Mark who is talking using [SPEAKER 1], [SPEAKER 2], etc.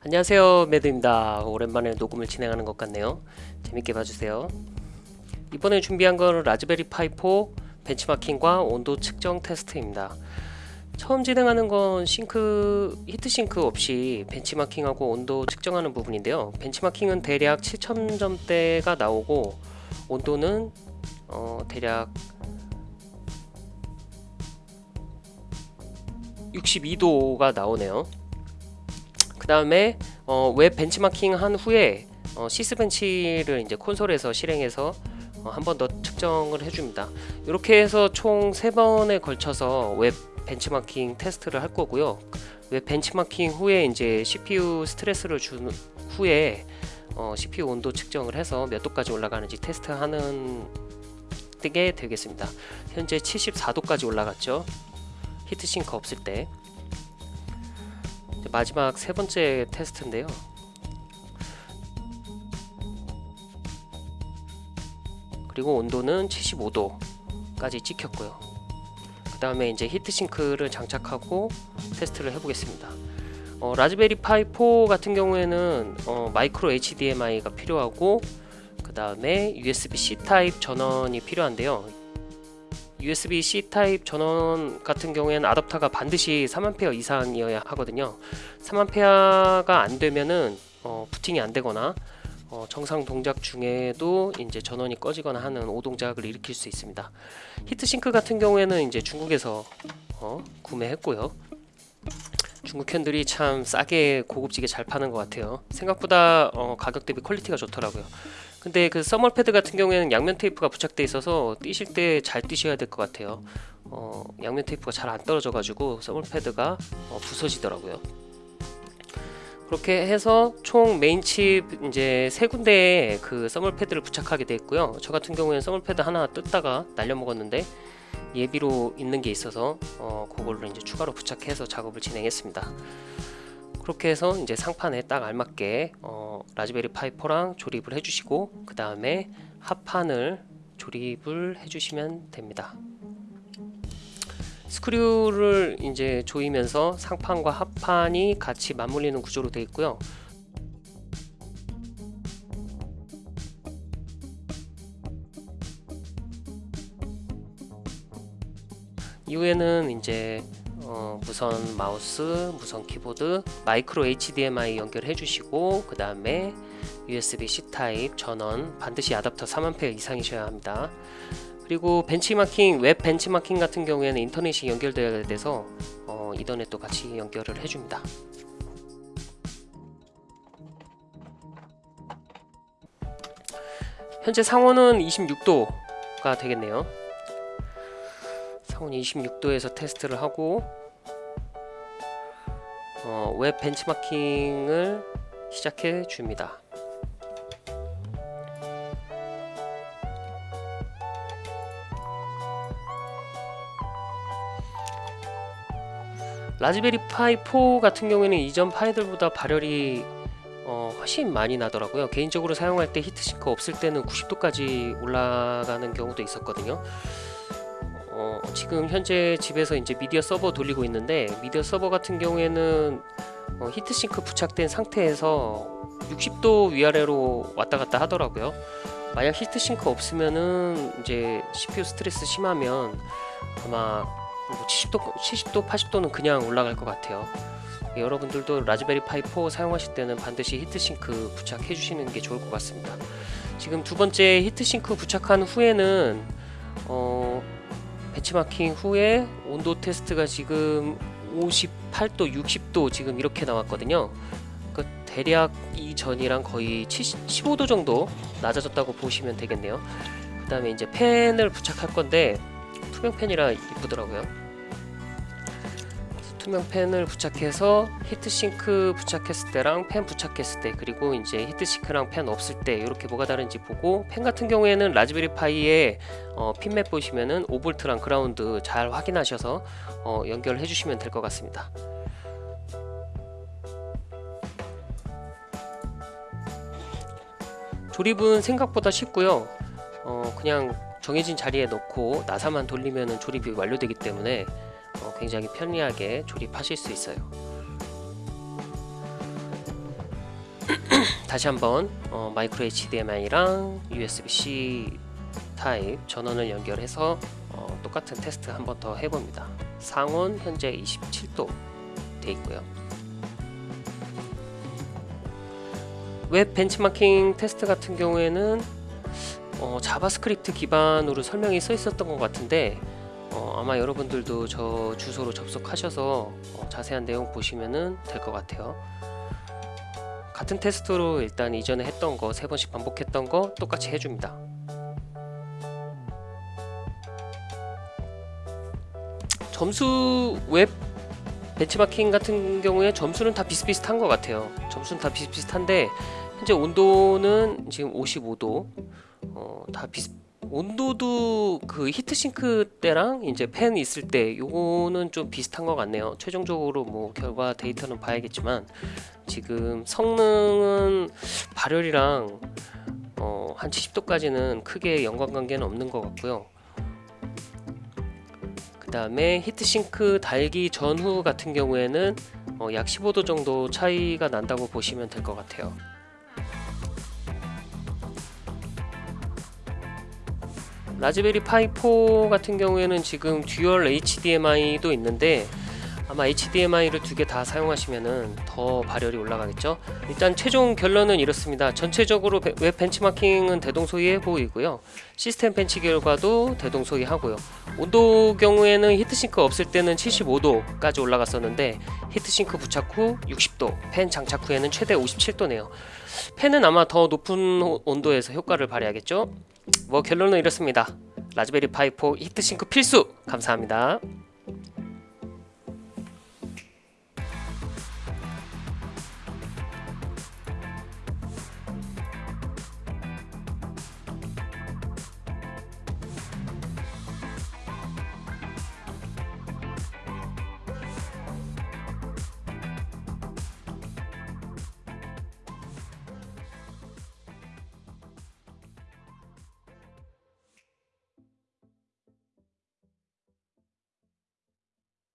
[SPEAKER 1] 안녕하세요 매드입니다. 오랜만에 녹음을 진행하는 것 같네요. 재밌게 봐주세요. 이번에 준비한 건 라즈베리 파이 4 벤치마킹과 온도 측정 테스트입니다. 처음 진행하는 건 싱크 히트싱크 없이 벤치마킹하고 온도 측정하는 부분인데요. 벤치마킹은 대략 7000점대가 나오고 온도는 어, 대략 62도가 나오네요. 그 다음에 어, 웹 벤치마킹 한 후에 어, sysbench를 이제 콘솔에서 실행해서 어, 한 번 더 측정을 해줍니다. 이렇게 해서 총 3번에 걸쳐서 웹 벤치마킹 테스트를 할 거고요. 웹 벤치마킹 후에 이제 CPU 스트레스를 준 후에 어, CPU 온도 측정을 해서 몇 도까지 올라가는지 테스트하는 게 되겠습니다. 현재 74도까지 올라갔죠. 히트싱크 없을 때 마지막 세 번째 테스트인데요. 그리고 온도는 75도까지 찍혔고요. 그 다음에 이제 히트싱크를 장착하고 테스트를 해보겠습니다. 어, 라즈베리 파이 4 같은 경우에는 어, 마이크로 HDMI가 필요하고 그 다음에 USB-C 타입 전원이 필요한데요 USB-C 타입 전원 같은 경우에는 아답터가 반드시 3A 이상이어야 하거든요. 3A가 안 되면은 어, 부팅이 안 되거나 어, 정상 동작 중에도 이제 전원이 꺼지거나 하는 오동작을 일으킬 수 있습니다. heat sink 같은 경우에는 이제 중국에서 어, 구매했고요 중국 형들이 참 싸게 고급지게 잘 파는 것 같아요. 생각보다 어, 가격 대비 퀄리티가 좋더라고요. 근데 그 thermal 패드 같은 경우에는 양면 테이프가 부착돼 있어서 띄실 때잘 띄셔야 될 것 같아요. 어, 양면 테이프가 잘 안 떨어져 가지고 thermal 패드가 어, 부서지더라고요. 그렇게 해서 총 메인 칩 이제 세 군데에 그 thermal 패드를 부착하게 돼 있고요. 저 같은 경우에는 thermal 패드 하나 뜯다가 날려 먹었는데 예비로 있는 게 있어서 어, 그걸로 이제 추가로 부착해서 작업을 진행했습니다 그렇게 해서 이제 상판에 딱 알맞게 어, 라즈베리 파이 4랑 조립을 해주시고 그 다음에 합판을 조립을 해주시면 됩니다. 스크류를 이제 조이면서 상판과 합판이 같이 맞물리는 구조로 되어 있고요. 이후에는 이제 어, 무선 마우스, 무선 키보드, 마이크로 HDMI 연결해 주시고 그 다음에 USB-C 타입 전원 반드시 아답터 3A 이상이셔야 합니다. 그리고 벤치마킹, 웹 벤치마킹 같은 경우에는 인터넷이 연결되어야 돼서 어, 이더넷도 같이 연결을 해줍니다. 현재 상온은 26도가 되겠네요. 상온 26도에서 테스트를 하고 어, 웹 벤치마킹을 시작해 줍니다. Raspberry Pi 4 같은 경우에는 이전 Pi들보다 발열이 어, 훨씬 많이 나더라고요 개인적으로 사용할 때 heatsink 없을 때는 90도까지 올라가는 경우도 있었거든요 어, 지금 현재 집에서 이제 미디어 서버 돌리고 있는데 미디어 서버 같은 경우에는 어, heatsink 부착된 상태에서 60도 위아래로 왔다 갔다 하더라고요. 만약 heatsink 없으면은 이제 CPU 스트레스 심하면 아마 뭐 70도, 70도, 80도는 그냥 올라갈 것 같아요. 예, 여러분들도 Raspberry Pi 4 사용하실 때는 반드시 heatsink 부착해 주시는 게 좋을 것 같습니다. 지금 두 번째 heatsink 부착한 후에는 어, 벤치마킹 후에 온도 테스트가 지금 58도 60도 지금 이렇게 나왔거든요. 그 대략 이전이랑 거의 70, 15도 정도 낮아졌다고 보시면 되겠네요. 그 다음에 이제 팬을 부착할 건데 투명 팬이라 이쁘더라고요 투명 팬을 부착해서 heatsink 부착했을 때랑 팬 부착했을 때 그리고 이제 heatsink랑 팬 없을 때 이렇게 뭐가 다른지 보고 팬 같은 경우에는 Raspberry Pi에 어, 핀맵 보시면은 5V랑 그라운드 잘 확인하셔서 어, 연결해 주시면 될 것 같습니다. 조립은 생각보다 쉽고요. 어, 그냥 정해진 자리에 넣고 나사만 돌리면 조립이 완료되기 때문에 어, 굉장히 편리하게 조립하실 수 있어요 다시 한번 어, 마이크로 HDMI랑 USB-C 타입 전원을 연결해서 어, 똑같은 테스트 한 번 더 해봅니다. 상온 현재 27도 돼 있고요. 웹 벤치마킹 테스트 같은 경우에는 어, JavaScript 기반으로 설명이 써 있었던 것 같은데 어, 아마 여러분들도 저 주소로 접속하셔서 어, 자세한 내용 보시면 될 것 같아요. 같은 테스트로 일단 이전에 했던 거 세 번씩 반복했던 거 똑같이 해줍니다. 점수 웹 벤치마킹 같은 경우에 점수는 다 비슷비슷한 것 같아요. 점수는 다 비슷비슷한데 현재 온도는 지금 55도 어, 다 비슷 온도도 그 heatsink 때랑 이제 팬 있을 때 요거는 좀 비슷한 것 같네요. 최종적으로 뭐 결과 데이터는 봐야겠지만 지금 성능은 발열이랑 어, 한 70도까지는 크게 연관관계는 없는 것 같고요. 그 다음에 heatsink 달기 전후 같은 경우에는 어, 약 15도 정도 차이가 난다고 보시면 될 것 같아요. Raspberry Pi 4 같은 경우에는 지금 dual HDMI도 있는데 아마 HDMI를 두 개 다 사용하시면은 더 발열이 올라가겠죠. 일단 최종 결론은 이렇습니다. 전체적으로 베- 웹 벤치마킹은 대동소이해 보이고요. 시스템 벤치 결과도 대동소이하고요. 온도 경우에는 heatsink 없을 때는 75도까지 올라갔었는데 heatsink 부착 후 60도, 팬 장착 후에는 최대 57도네요. 팬은 아마 더 높은 호- 온도에서 효과를 발휘하겠죠. 뭐 결론은 이렇습니다. Raspberry Pi 4 heatsink 필수! 감사합니다.